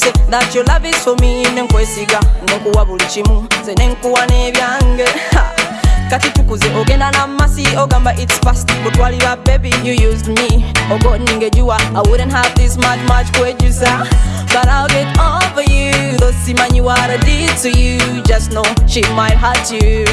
that your love is for me. Nenkwesiga nenkuwa buli kimu. Nze nenkuwa n'ebyange. Ha! kati tukuze ogenda namasi ogamba its past. Kutwalira baby you used me. Ogo ningejuwa i wouldn't have this much much kwejusa. But i'll get over you. Though simanyi what i did to you. Just know she might hurt you.